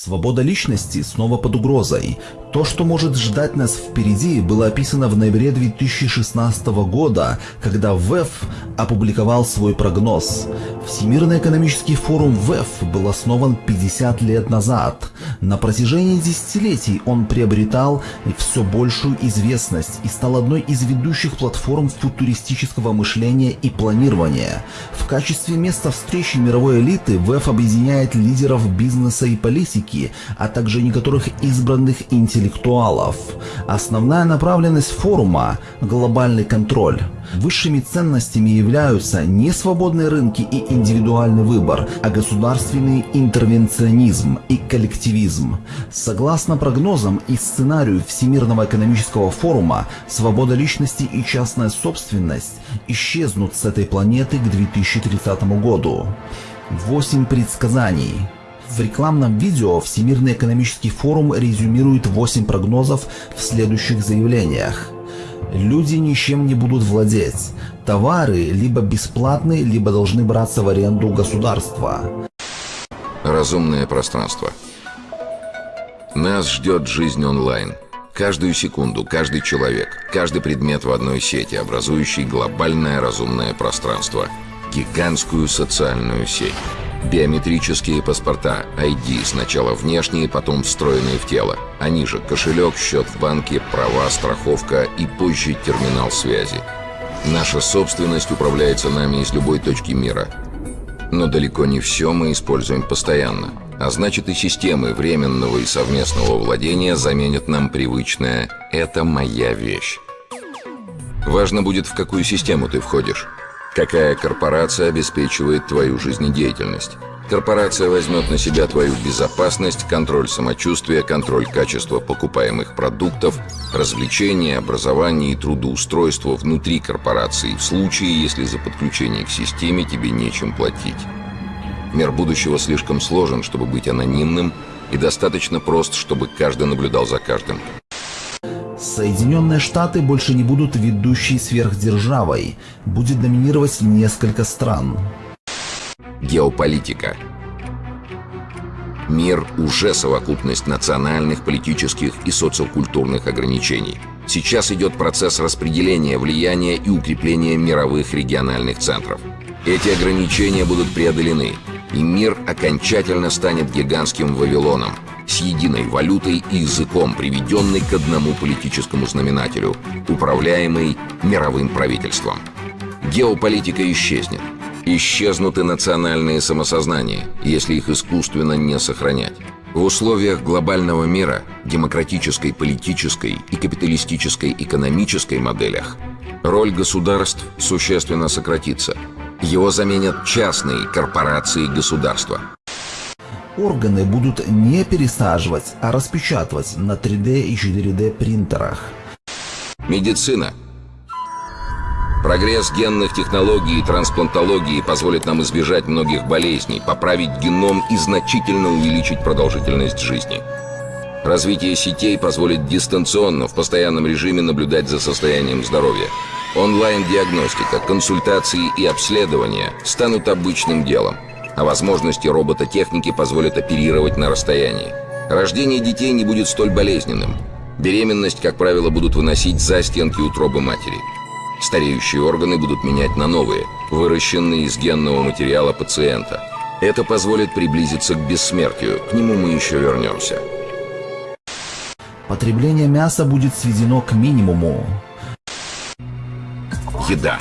Свобода личности снова под угрозой. То, что может ждать нас впереди, было описано в ноябре 2016 года, когда ВЭФ опубликовал свой прогноз. Всемирный экономический форум ВЭФ был основан 50 лет назад. На протяжении десятилетий он приобретал все большую известность и стал одной из ведущих платформ футуристического мышления и планирования. В качестве места встречи мировой элиты ВЭФ объединяет лидеров бизнеса и политики, а также некоторых избранных интеллектуалов. Основная направленность форума – глобальный контроль. Высшими ценностями являются не свободные рынки и индивидуальный выбор, а государственный интервенционизм и коллективизм. Согласно прогнозам и сценарию Всемирного экономического форума, свобода личности и частная собственность исчезнут с этой планеты к 2030 году. 8 предсказаний. В рекламном видео Всемирный экономический форум резюмирует 8 прогнозов в следующих заявлениях. Люди ничем не будут владеть. Товары либо бесплатны, либо должны браться в аренду государства. Разумное пространство. Нас ждет жизнь онлайн. Каждую секунду, каждый человек, каждый предмет в одной сети, образующий глобальное разумное пространство. Гигантскую социальную сеть. Биометрические паспорта, ID, сначала внешние, потом встроенные в тело. Они же кошелек, счет в банке, права, страховка и позже терминал связи. Наша собственность управляется нами из любой точки мира. Но далеко не все мы используем постоянно. А значит и системы временного и совместного владения заменят нам привычное «это моя вещь». Важно будет, в какую систему ты входишь. Какая корпорация обеспечивает твою жизнедеятельность? Корпорация возьмет на себя твою безопасность, контроль самочувствия, контроль качества покупаемых продуктов, развлечения, образование и трудоустройство внутри корпорации в случае, если за подключение к системе тебе нечем платить. Мир будущего слишком сложен, чтобы быть анонимным, и достаточно прост, чтобы каждый наблюдал за каждым. Соединенные Штаты больше не будут ведущей сверхдержавой. Будет доминировать несколько стран. Геополитика. Мир уже совокупность национальных, политических и социокультурных ограничений. Сейчас идет процесс распределения влияния и укрепления мировых региональных центров. Эти ограничения будут преодолены, и мир окончательно станет гигантским Вавилоном – с единой валютой и языком, приведенный к одному политическому знаменателю, управляемый мировым правительством. Геополитика исчезнет. Исчезнут и национальные самосознания, если их искусственно не сохранять. В условиях глобального мира, демократической, политической и капиталистической экономической моделях роль государств существенно сократится. Его заменят частные корпорации государства органы будут не пересаживать, а распечатывать на 3D и 4D принтерах. Медицина. Прогресс генных технологий и трансплантологии позволит нам избежать многих болезней, поправить геном и значительно увеличить продолжительность жизни. Развитие сетей позволит дистанционно в постоянном режиме наблюдать за состоянием здоровья. Онлайн-диагностика, консультации и обследования станут обычным делом а возможности робототехники позволят оперировать на расстоянии. Рождение детей не будет столь болезненным. Беременность, как правило, будут выносить за стенки утробы матери. Стареющие органы будут менять на новые, выращенные из генного материала пациента. Это позволит приблизиться к бессмертию. К нему мы еще вернемся. Потребление мяса будет сведено к минимуму. Еда.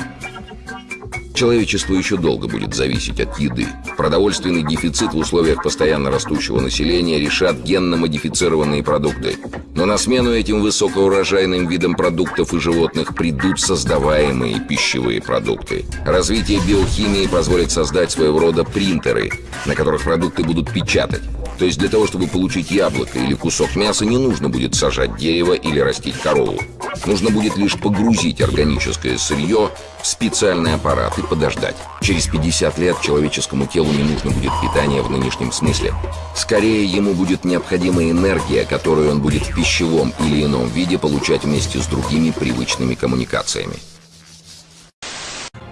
Человечество еще долго будет зависеть от еды. Продовольственный дефицит в условиях постоянно растущего населения решат генно-модифицированные продукты. Но на смену этим высокоурожайным видам продуктов и животных придут создаваемые пищевые продукты. Развитие биохимии позволит создать своего рода принтеры, на которых продукты будут печатать. То есть для того, чтобы получить яблоко или кусок мяса, не нужно будет сажать дерево или растить корову. Нужно будет лишь погрузить органическое сырье в специальный аппарат и подождать. Через 50 лет человеческому телу не нужно будет питание в нынешнем смысле. Скорее, ему будет необходима энергия, которую он будет в пищевом или ином виде получать вместе с другими привычными коммуникациями.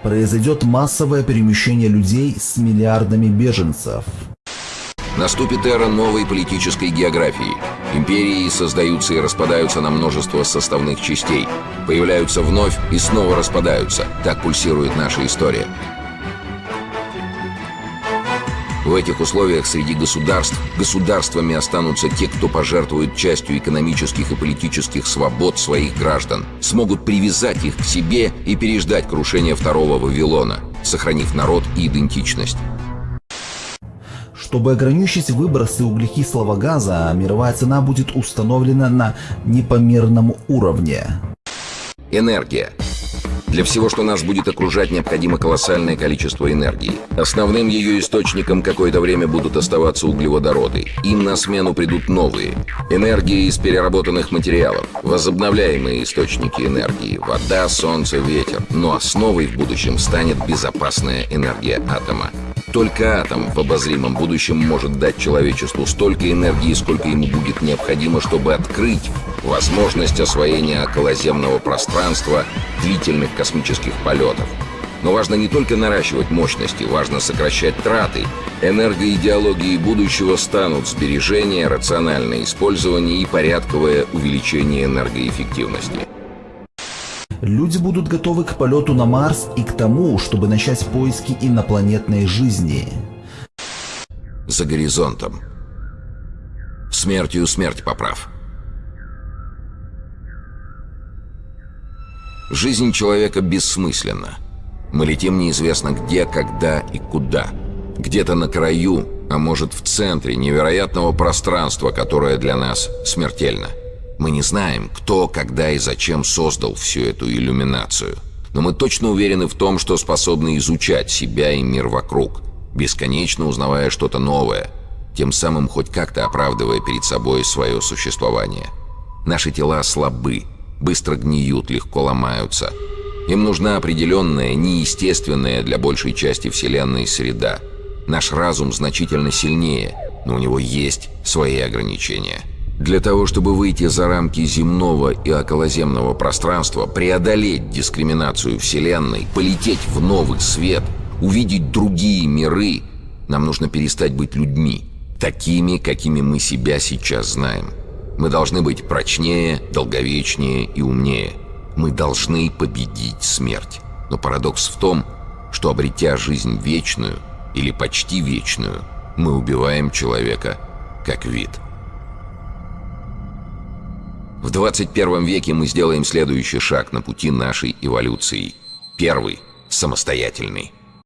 Произойдет массовое перемещение людей с миллиардами беженцев. Наступит эра новой политической географии. Империи создаются и распадаются на множество составных частей. Появляются вновь и снова распадаются. Так пульсирует наша история. В этих условиях среди государств государствами останутся те, кто пожертвует частью экономических и политических свобод своих граждан, смогут привязать их к себе и переждать крушение второго Вавилона, сохранив народ и идентичность. Чтобы ограничить выбросы углекислого газа, мировая цена будет установлена на непомерном уровне. Энергия. Для всего, что нас будет окружать, необходимо колоссальное количество энергии. Основным ее источником какое-то время будут оставаться углеводороды. Им на смену придут новые. Энергия из переработанных материалов. Возобновляемые источники энергии. Вода, солнце, ветер. Но основой в будущем станет безопасная энергия атома. Только атом в обозримом будущем может дать человечеству столько энергии, сколько ему будет необходимо, чтобы открыть возможность освоения околоземного пространства, длительных космических полетов. Но важно не только наращивать мощности, важно сокращать траты. Энергоидеологией будущего станут сбережение, рациональное использование и порядковое увеличение энергоэффективности. Люди будут готовы к полету на Марс и к тому, чтобы начать поиски инопланетной жизни. За горизонтом. Смертью смерть поправ. Жизнь человека бессмысленна. Мы летим неизвестно где, когда и куда. Где-то на краю, а может в центре невероятного пространства, которое для нас смертельно. Мы не знаем, кто, когда и зачем создал всю эту иллюминацию. Но мы точно уверены в том, что способны изучать себя и мир вокруг, бесконечно узнавая что-то новое, тем самым хоть как-то оправдывая перед собой свое существование. Наши тела слабы, быстро гниют, легко ломаются. Им нужна определенная, неестественная для большей части Вселенной среда. Наш разум значительно сильнее, но у него есть свои ограничения – для того, чтобы выйти за рамки земного и околоземного пространства, преодолеть дискриминацию Вселенной, полететь в новый свет, увидеть другие миры, нам нужно перестать быть людьми, такими, какими мы себя сейчас знаем. Мы должны быть прочнее, долговечнее и умнее. Мы должны победить смерть. Но парадокс в том, что обретя жизнь вечную или почти вечную, мы убиваем человека как вид – в 21 веке мы сделаем следующий шаг на пути нашей эволюции. Первый – самостоятельный.